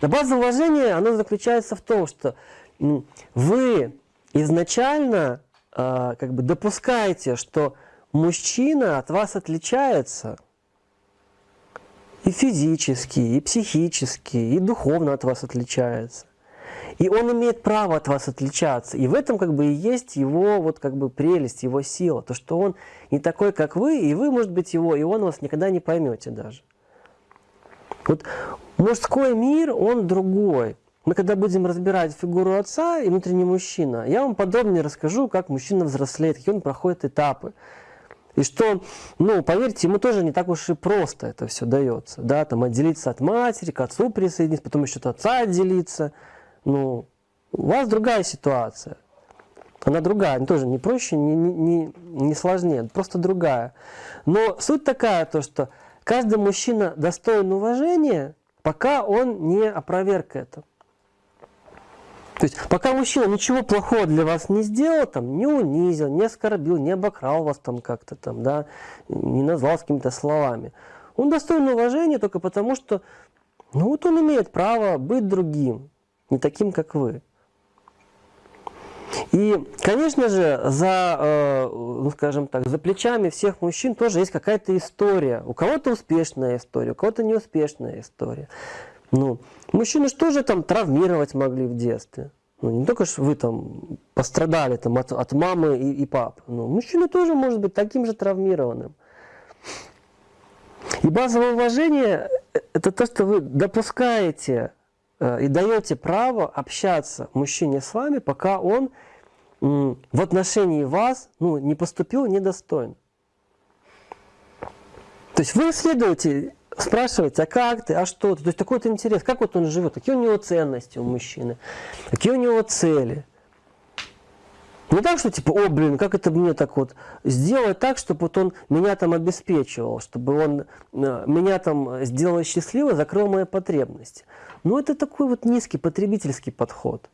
На база уважения оно заключается в том, что вы изначально э, как бы допускаете, что мужчина от вас отличается и физически, и психически, и духовно от вас отличается. И он имеет право от вас отличаться. И в этом как бы и есть его вот как бы прелесть, его сила. То, что он не такой, как вы, и вы, может быть, его, и он вас никогда не поймете даже. Вот мужской мир, он другой. Мы когда будем разбирать фигуру отца и внутренний мужчина, я вам подробнее расскажу, как мужчина взрослеет, какие он проходит этапы. И что, ну, поверьте, ему тоже не так уж и просто это все дается. Да, там отделиться от матери, к отцу присоединиться, потом еще от отца отделиться. Ну, у вас другая ситуация. Она другая, она тоже не проще, не, не, не сложнее, просто другая. Но суть такая, то, что каждый мужчина достоин уважения, пока он не опроверг это. То есть, пока мужчина ничего плохого для вас не сделал, там, не унизил, не оскорбил, не обокрал вас там как-то там, да, не назвал с какими-то словами, он достоин уважения только потому, что, ну вот он имеет право быть другим, не таким, как вы. И, конечно же, за, э, ну, скажем так, за плечами всех мужчин тоже есть какая-то история. У кого-то успешная история, у кого-то неуспешная история. Ну, мужчины что тоже там травмировать могли в детстве. Ну, не только что вы там пострадали там, от, от мамы и, и пап. Ну, мужчина тоже может быть таким же травмированным. И базовое уважение – это то, что вы допускаете э, и даете право общаться мужчине с вами, пока он в отношении вас ну, не поступил недостойно. То есть вы исследуете спрашиваете, а как ты, а что ты? То есть такой вот интерес, как вот он живет, какие у него ценности у мужчины, какие у него цели. Не так, что типа, о, блин, как это мне так вот сделать так, чтобы вот он меня там обеспечивал, чтобы он э, меня там сделал счастливым, закрыл мои потребности. Но это такой вот низкий потребительский подход.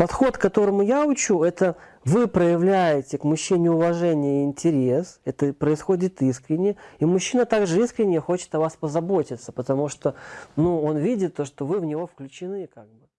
Подход, которому я учу, это вы проявляете к мужчине уважение и интерес, это происходит искренне, и мужчина также искренне хочет о вас позаботиться, потому что ну, он видит то, что вы в него включены как бы.